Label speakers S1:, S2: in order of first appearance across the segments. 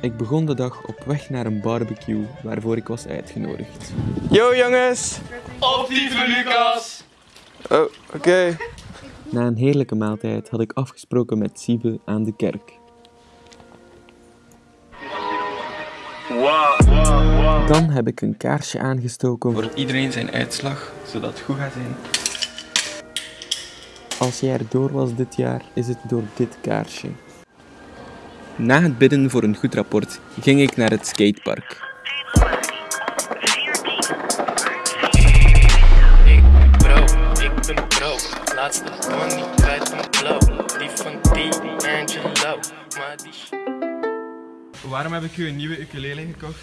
S1: Ik begon de dag op weg naar een barbecue waarvoor ik was uitgenodigd.
S2: Yo jongens! Optieven Lucas! Oh, oké.
S1: Na een heerlijke maaltijd had ik afgesproken met Siebe aan de kerk. Dan heb ik een kaarsje aangestoken voor iedereen zijn uitslag, zodat het goed gaat zijn. Als jij erdoor was dit jaar, is het door dit kaarsje. Na het bidden voor een goed rapport ging ik naar het skatepark.
S3: Ik bro, ik ben bro. Laatste money kwijt van blow. Die van die Angelo. Maar die sh-
S2: Waarom heb ik u een nieuwe ukulele gekocht?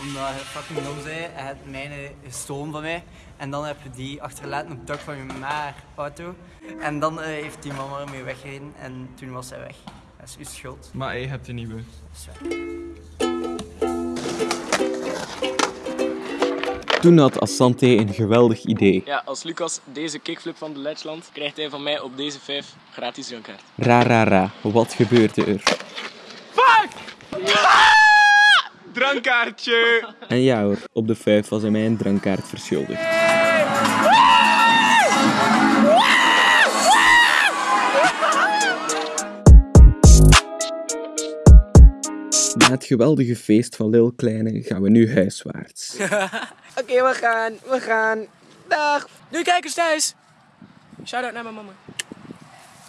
S4: Omdat hij fucking dom zei, hij had mijne gestolen van mij. En dan heb je die achtergelaten op het dak van je maar auto. En dan eh, heeft die mama ermee weggereden en toen was hij weg. Dat is uw schuld.
S2: Maar je hebt een nieuwe.
S1: Toen had Asante een geweldig idee.
S5: Ja, als Lucas deze kickflip van de ledge landt, krijgt hij van mij op deze 5 gratis drinkkaart.
S1: Ra ra ra, wat gebeurde er?
S2: Drankkaartje!
S1: En ja hoor, op de 5 was hij mij een drankkaart verschuldigd. Na het geweldige feest van Lil Kleine gaan we nu huiswaarts.
S5: Oké, we gaan, we gaan. Dag! Doei kijkers thuis! Shout-out naar mijn mama.